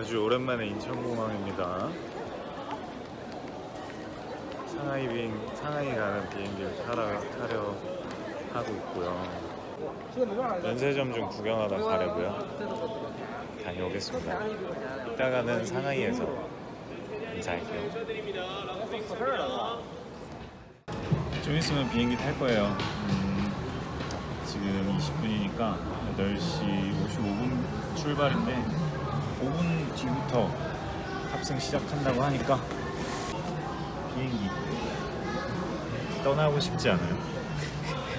아주 오랜만에 인천공항입니다. 상하이 비행, 상하이 가는 비행기를 타러, 타려 하고 있고요. 면세점 좀 구경하다 가려고요. 다녀오겠습니다. 이따가는 상하이에서 인사할게요. 좀 있으면 비행기 탈 거예요. 음, 지금 20분이니까 8시 55분 출발인데 5분 뒤부터 탑승 시작한다고 하니까 비행기 떠나고 싶지 않아요.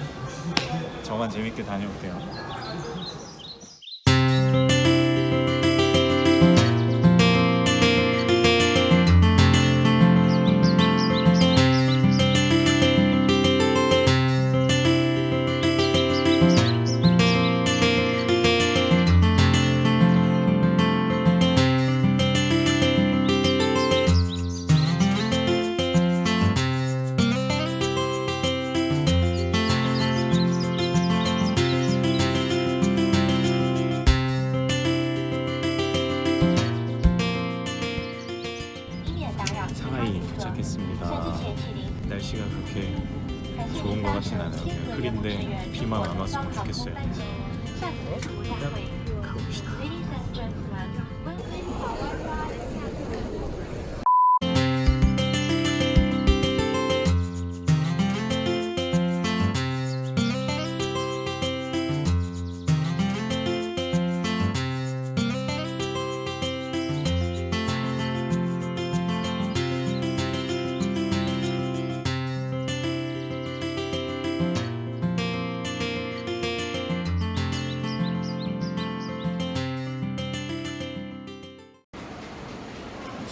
저만 재밌게 다녀올게요. 날씨가 그렇게 좋은 것 같진 않아요. 그냥 흐린데 비만 안 왔으면 좋겠어요.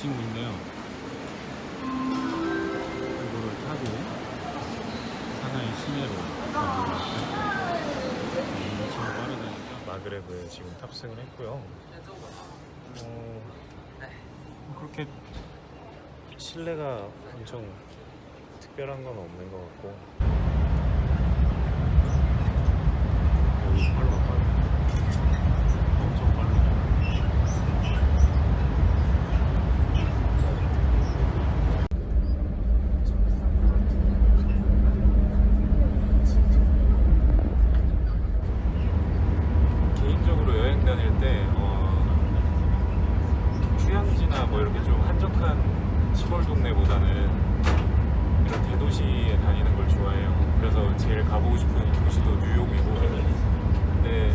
친구인데요. 이거를 타고 하나의 시내로. 엄청 빠르다니까 마그레브에 지금 탑승을 했고요. 어, 그렇게 실내가 엄청 특별한 건 없는 것 같고 여기 빨라 빨라 엄청 빠르다 개인적으로 여행 다닐 때 어, 휴양지나 뭐 이렇게 좀 한적한 시골 동네보다는 이런 대도시에 다니는 걸 좋아해요. 그래서 제일 가보고 싶은 도시도 뉴욕이고 근데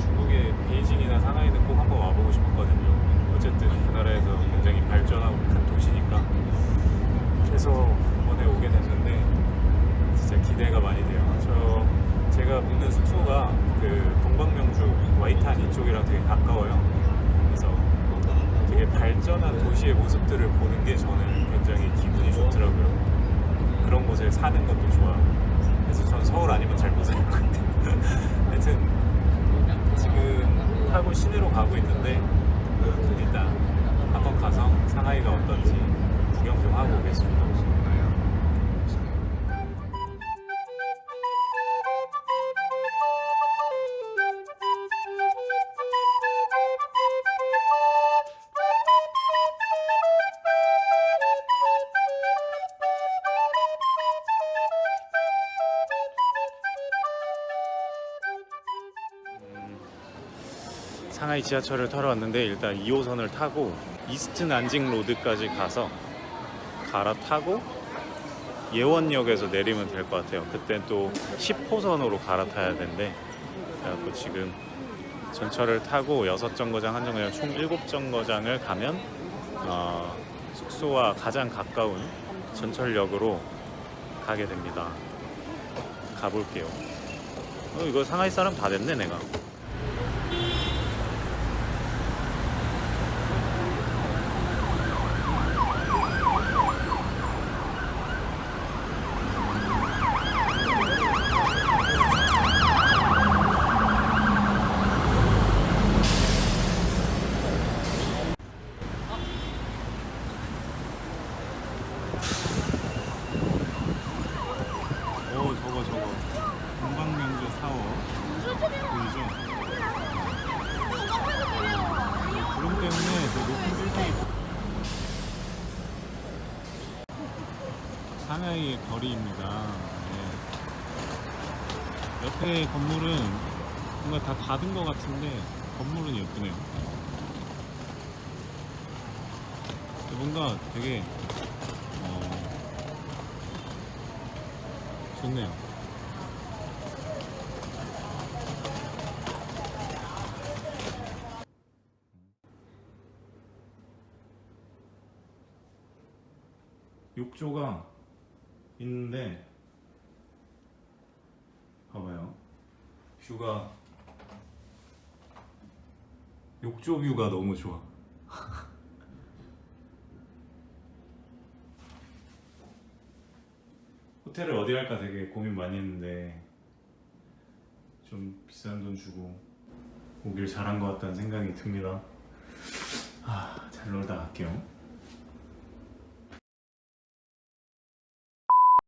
중국의 베이징이나 상하이는 꼭 한번 와보고 싶었거든요. 어쨌든 그 나라에서 굉장히 발전하고 큰 도시니까 그래서 이번에 오게 됐는데 진짜 기대가 많이 돼요. 저 제가 묵는 숙소가 그 동방명주 와이탄 이쪽이랑 되게 가까워요. 되게 발전한 도시의 모습들을 보는 게 저는 굉장히 기분이 좋더라고요. 그런 곳에 사는 것도 상하이 지하철을 타러 왔는데 일단 2호선을 타고 이스트 난징 로드까지 가서 갈아타고 예원역에서 내리면 될 것 같아요. 그땐 또 10호선으로 갈아타야 된대. 그래갖고 지금 전철을 타고 6정거장 한 정거장 총 7정거장을 가면 어, 숙소와 가장 가까운 전철역으로 가게 됩니다. 가볼게요. 어, 이거 상하이 사람 다 됐네 내가. 보이죠? 구름 때문에 그 높은 빌딩이 상하이의 거리입니다 네. 옆에 건물은 뭔가 다 닫은 것 같은데 건물은 예쁘네요 뭔가 되게 어, 좋네요 욕조가 있는데 봐봐요. 뷰가 욕조 뷰가 너무 좋아. 호텔을 어디 갈까 되게 고민 많이 했는데 좀 비싼 돈 주고 오길 잘한 것 같다는 생각이 듭니다. 아, 잘 놀다 갈게요